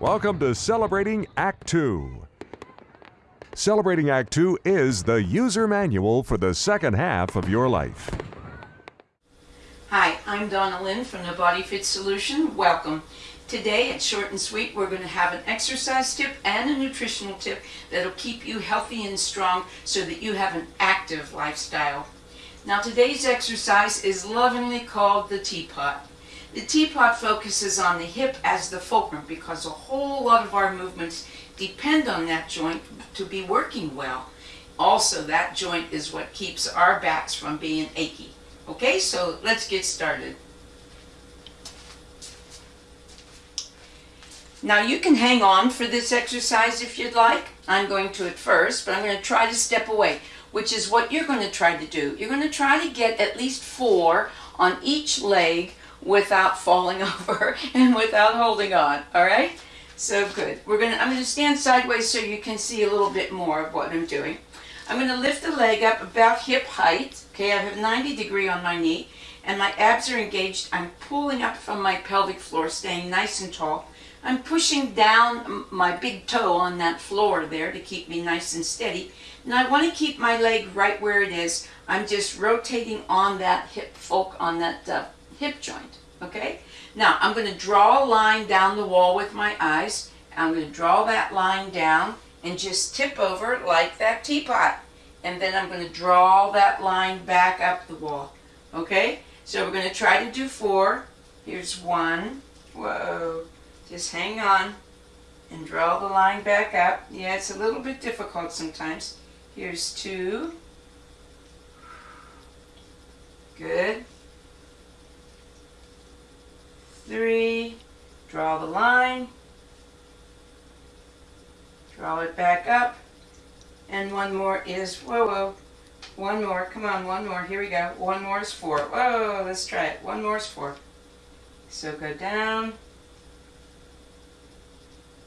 Welcome to Celebrating Act 2. Celebrating Act 2 is the user manual for the second half of your life. Hi, I'm Donna Lynn from the Body Fit Solution. Welcome. Today at Short and Sweet, we're going to have an exercise tip and a nutritional tip that'll keep you healthy and strong so that you have an active lifestyle. Now today's exercise is lovingly called the teapot. The teapot focuses on the hip as the fulcrum because a whole lot of our movements depend on that joint to be working well. Also, that joint is what keeps our backs from being achy. Okay, so let's get started. Now you can hang on for this exercise if you'd like. I'm going to at first, but I'm going to try to step away, which is what you're going to try to do. You're going to try to get at least four on each leg without falling over and without holding on, all right? So good. We're gonna, I'm gonna stand sideways so you can see a little bit more of what I'm doing. I'm gonna lift the leg up about hip height, okay? I have 90 degree on my knee and my abs are engaged. I'm pulling up from my pelvic floor, staying nice and tall. I'm pushing down my big toe on that floor there to keep me nice and steady. And I want to keep my leg right where it is. I'm just rotating on that hip folk on that uh, hip joint, okay? Now, I'm going to draw a line down the wall with my eyes. I'm going to draw that line down and just tip over like that teapot. And then I'm going to draw that line back up the wall, okay? So we're going to try to do four. Here's one. Whoa. Just hang on and draw the line back up. Yeah, it's a little bit difficult sometimes. Here's two. Good three, draw the line, draw it back up, and one more is, whoa, whoa, one more, come on, one more, here we go, one more is four, whoa, let's try it, one more is four. So go down,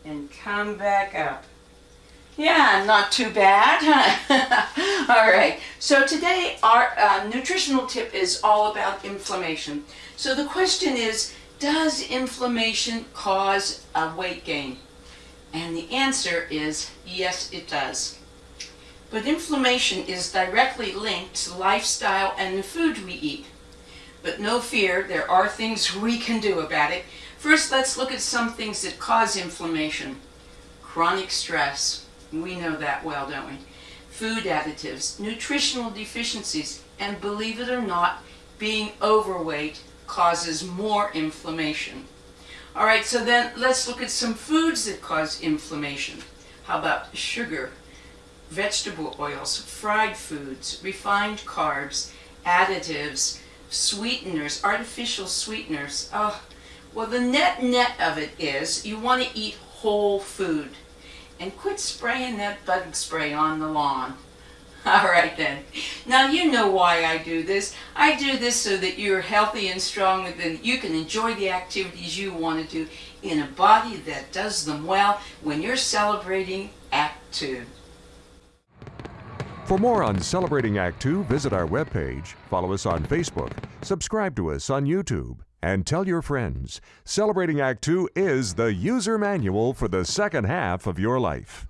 and come back up. Yeah, not too bad. all right, so today our uh, nutritional tip is all about inflammation. So the question is, does inflammation cause a weight gain? And the answer is yes, it does. But inflammation is directly linked to lifestyle and the food we eat. But no fear, there are things we can do about it. First, let's look at some things that cause inflammation. Chronic stress. We know that well, don't we? Food additives, nutritional deficiencies, and believe it or not, being overweight causes more inflammation. All right, so then let's look at some foods that cause inflammation. How about sugar, vegetable oils, fried foods, refined carbs, additives, sweeteners, artificial sweeteners. Oh, well, the net net of it is you want to eat whole food and quit spraying that bug spray on the lawn. All right then. Now you know why I do this. I do this so that you're healthy and strong and then you can enjoy the activities you want to do in a body that does them well when you're celebrating Act 2. For more on Celebrating Act 2, visit our webpage, follow us on Facebook, subscribe to us on YouTube, and tell your friends. Celebrating Act 2 is the user manual for the second half of your life.